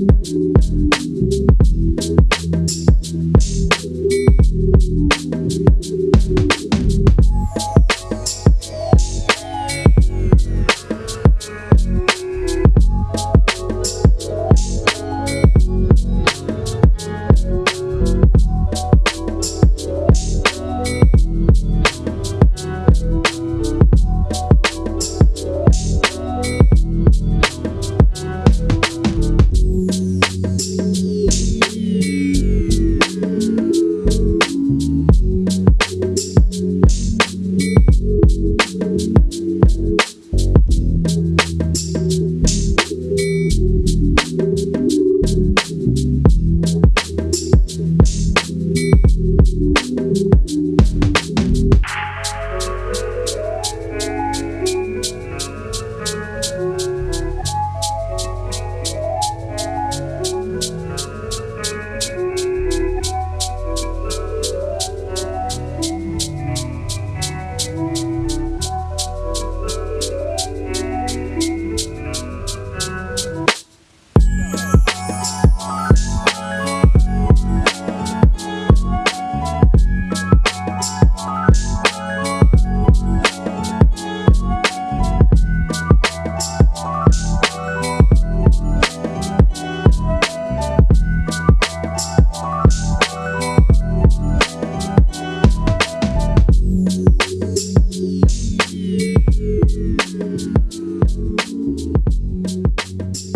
Thank you. Thank Thank you.